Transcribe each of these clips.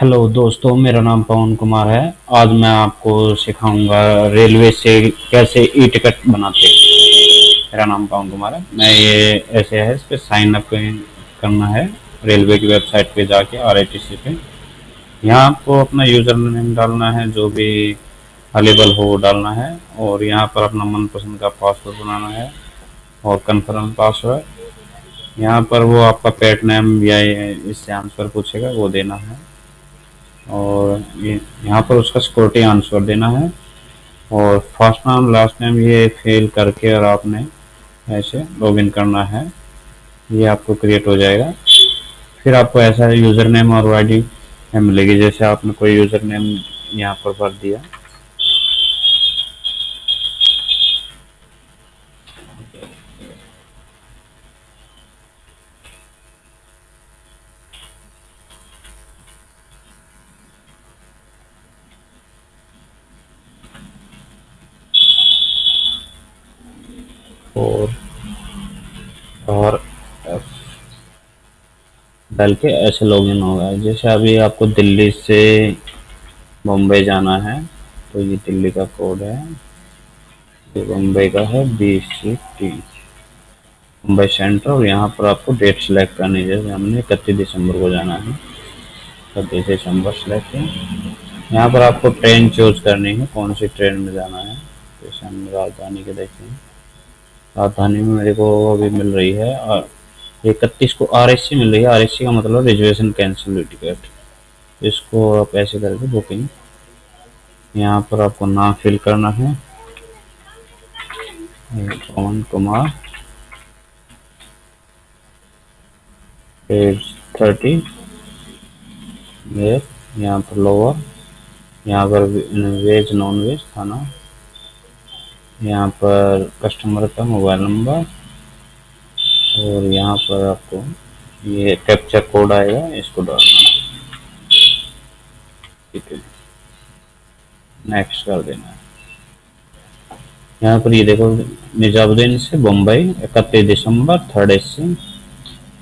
Hello दोस्तों, मेरा नाम पवन कुमार है। आज मैं आपको सिखाऊँगा रेलवे से कैसे ई टिकट बनाते हैं। मेरा नाम पवन कुमार है। मैं ये ऐसे है इस पर साइन अप करना है। रेलवे की वेबसाइट पे जाके आर आई टी सी पे। यहाँ आपको अपना यूज़र नेम डालना है, जो भी अवेलेबल हो डालना है। और यहाँ पर अपना मनपसंद का पासवर्ड बनाना है और कन्फर्म पासवर्ड यहाँ पर वो आपका पेट नेम या इससे आंसर पूछेगा, वो देना है। और ये, यहाँ पर उसका सिक्योरिटी आंसर देना है। और फ़र्स्ट नाम लास्ट नेम ये फेल करके और आपने ऐसे लॉगिन करना है। ये आपको क्रिएट हो जाएगा। फिर आपको ऐसा यूज़र नेम और आई डी मिलेगी। जैसे आपने कोई यूज़र नेम यहाँ पर भर दिया। और एफ़ डाल के ऐसे लॉग लॉगिन होगा जैसे अभी आपको दिल्ली से मुंबई जाना है तो ये दिल्ली का कोड है। ये मुंबई का है B C T Mumbai centre, और यहाँ पर आपको डेट सेलेक्ट करनी है। जैसे हमने इकतीस दिसंबर को जाना है। इकतीस दिसंबर सेलेक्ट यहाँ पर आपको ट्रेन चूज़ करनी है, कौन सी ट्रेन में जाना है, जैसे हम राजधानी के देखें राजधानी में मेरे को अभी मिल रही है और इकतीस को आर एस सी मिल रही है। आर एस सी का मतलब रिजर्वेशन कैंसिल हुई टिकट इसको आप ऐसे करके बुकिंग यहाँ पर आपको नाम फिल करना है। पवन कुमार। पेज थर्टी यहाँ पर लोअर यहाँ पर वेज नॉन वेज खाना। यहाँ पर कस्टमर का मोबाइल नंबर और यहाँ पर आपको ये कैप्चर कोड आएगा, इसको डालना ठीक है नेक्स्ट कर देना यहाँ पर ये देखो, निजामुद्दीन से बम्बई, इकतीस दिसंबर, थर्ड ए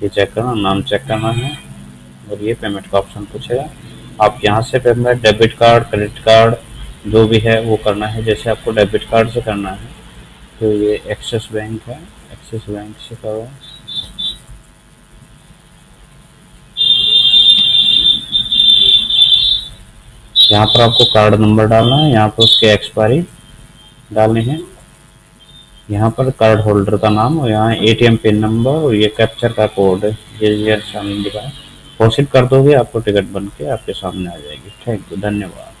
ये चेक करना, नाम चेक करना है और ये पेमेंट का ऑप्शन पूछेगा। आप यहाँ से payment debit card credit card जो भी है वो करना है, जैसे आपको डेबिट कार्ड से करना है तो ये एक्सिस बैंक है। एक्सिस बैंक से करो। यहाँ पर आपको कार्ड नंबर डालना है, यहाँ पर उसके एक्सपायरी डालनी है। यहाँ पर कार्ड होल्डर का नाम और यहाँ एटीएम पिन नंबर और ये कैप्चर का कोड ये सामने दिखा है कर दोगे, आपको टिकट बन के आपके सामने आ जाएगी। थैंक यू धन्यवाद।